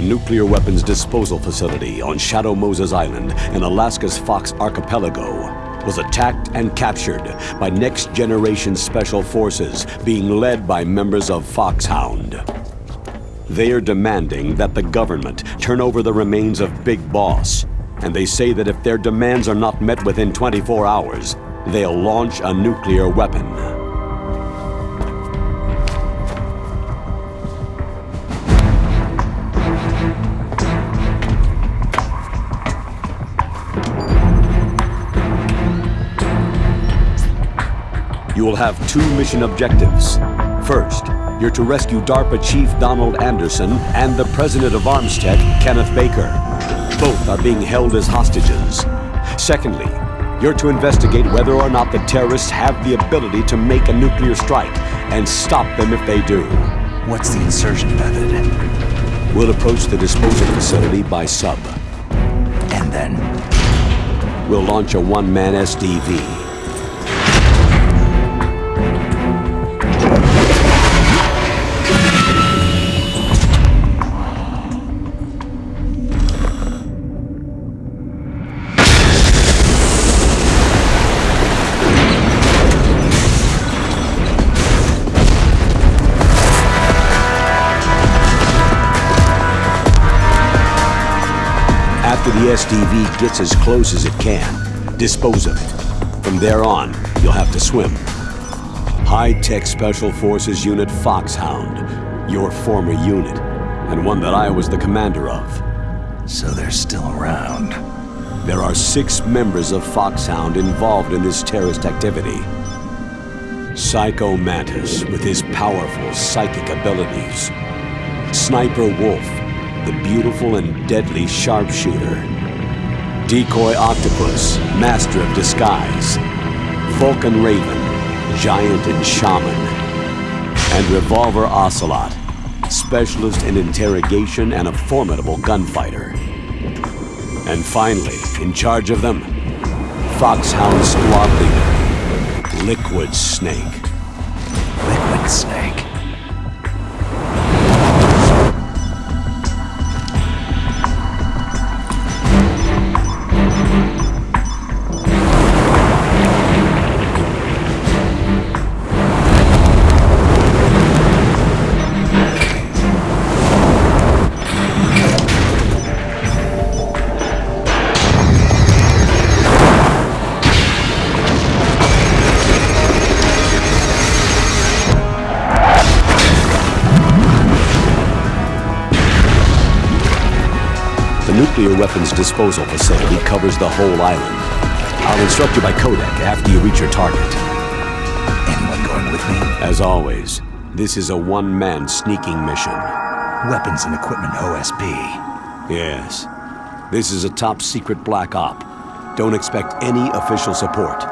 nuclear weapons disposal facility on Shadow Moses Island in Alaska's Fox Archipelago was attacked and captured by Next Generation Special Forces being led by members of Foxhound. They are demanding that the government turn over the remains of Big Boss, and they say that if their demands are not met within 24 hours, they'll launch a nuclear weapon. You will have two mission objectives. First, you're to rescue DARPA Chief Donald Anderson and the President of Armstech, Kenneth Baker. Both are being held as hostages. Secondly, you're to investigate whether or not the terrorists have the ability to make a nuclear strike and stop them if they do. What's the insertion method? We'll approach the disposal facility by sub. And then? We'll launch a one-man SDV. After the SDV gets as close as it can, dispose of it. From there on, you'll have to swim. High-Tech Special Forces Unit Foxhound, your former unit, and one that I was the commander of. So they're still around. There are six members of Foxhound involved in this terrorist activity. Psycho Mantis, with his powerful psychic abilities. Sniper Wolf, the beautiful and deadly sharpshooter. Decoy Octopus, master of disguise. Vulcan Raven, giant and shaman. And Revolver Ocelot, specialist in interrogation and a formidable gunfighter. And finally, in charge of them, Foxhound Squad Leader, Liquid Snake. Liquid Snake. The nuclear weapons disposal facility covers the whole island. I'll instruct you by codec after you reach your target. Anyone going with me? As always, this is a one-man sneaking mission. Weapons and equipment OSP. Yes. This is a top-secret black op. Don't expect any official support.